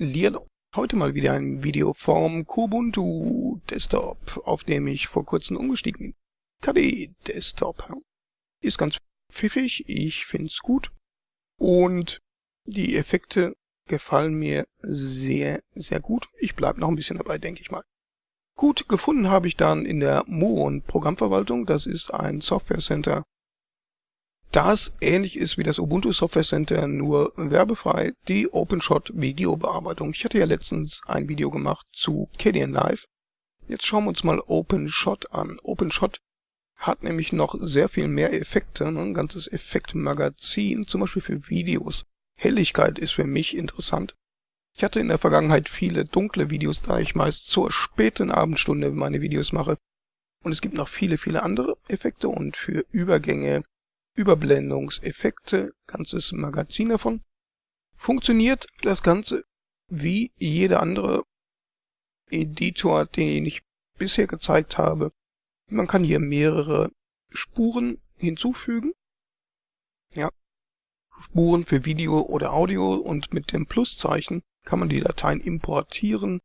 Lierlo. Heute mal wieder ein Video vom Kubuntu Desktop, auf dem ich vor kurzem umgestiegen bin. KDE Desktop. Ist ganz pfiffig, ich find's gut. Und die Effekte gefallen mir sehr, sehr gut. Ich bleib noch ein bisschen dabei, denke ich mal. Gut, gefunden habe ich dann in der Muon Programmverwaltung. Das ist ein Software Center das ähnlich ist wie das Ubuntu Software Center, nur werbefrei, die OpenShot Videobearbeitung. Ich hatte ja letztens ein Video gemacht zu Kdenlive. Live. Jetzt schauen wir uns mal OpenShot an. OpenShot hat nämlich noch sehr viel mehr Effekte, ne? ein ganzes Effektmagazin, zum Beispiel für Videos. Helligkeit ist für mich interessant. Ich hatte in der Vergangenheit viele dunkle Videos, da ich meist zur späten Abendstunde meine Videos mache. Und es gibt noch viele, viele andere Effekte und für Übergänge, Überblendungseffekte, ganzes Magazin davon. Funktioniert das Ganze wie jeder andere Editor, den ich bisher gezeigt habe. Man kann hier mehrere Spuren hinzufügen. Ja, Spuren für Video oder Audio und mit dem Pluszeichen kann man die Dateien importieren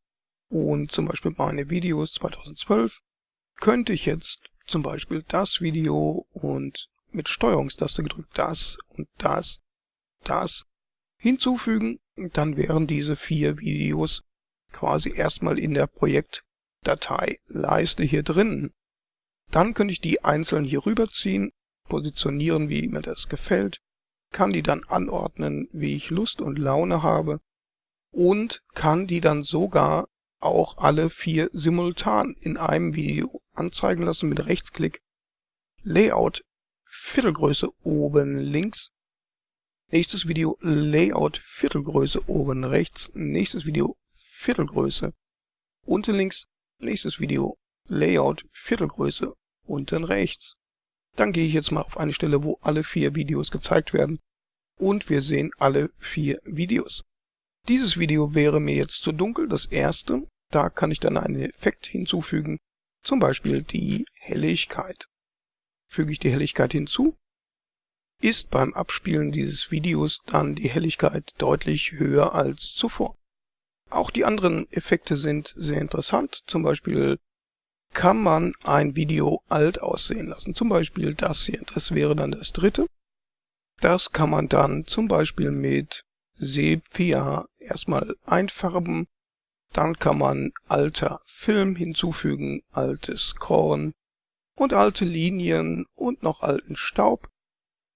und zum Beispiel meine Videos 2012 könnte ich jetzt zum Beispiel das Video und mit Steuerungstaste gedrückt das und das, das hinzufügen. Dann wären diese vier Videos quasi erstmal in der Projektdatei-Leiste hier drin. Dann könnte ich die einzeln hier rüberziehen, positionieren, wie mir das gefällt, kann die dann anordnen, wie ich Lust und Laune habe und kann die dann sogar auch alle vier simultan in einem Video anzeigen lassen mit Rechtsklick. Layout Viertelgröße oben links. Nächstes Video Layout Viertelgröße oben rechts. Nächstes Video Viertelgröße unten links. Nächstes Video Layout Viertelgröße unten rechts. Dann gehe ich jetzt mal auf eine Stelle, wo alle vier Videos gezeigt werden. Und wir sehen alle vier Videos. Dieses Video wäre mir jetzt zu dunkel, das erste. Da kann ich dann einen Effekt hinzufügen, zum Beispiel die Helligkeit füge ich die Helligkeit hinzu, ist beim Abspielen dieses Videos dann die Helligkeit deutlich höher als zuvor. Auch die anderen Effekte sind sehr interessant. Zum Beispiel kann man ein Video alt aussehen lassen. Zum Beispiel das hier. Das wäre dann das dritte. Das kann man dann zum Beispiel mit Sepia erstmal einfärben. Dann kann man alter Film hinzufügen, altes Korn, und alte Linien und noch alten Staub.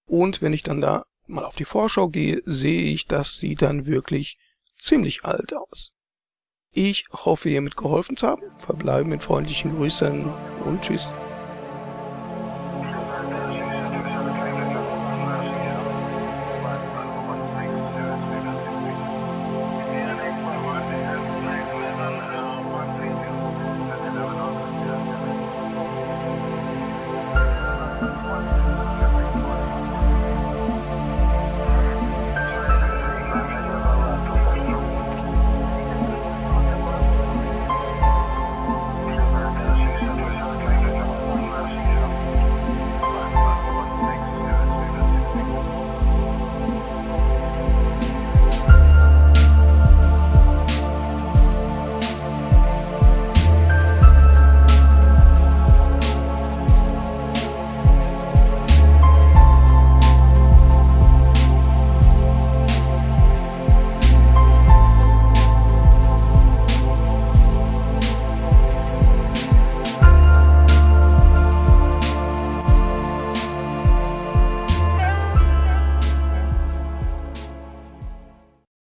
Und wenn ich dann da mal auf die Vorschau gehe, sehe ich, das sieht dann wirklich ziemlich alt aus. Ich hoffe, ihr mitgeholfen zu haben. Verbleibe mit freundlichen Grüßen und tschüss.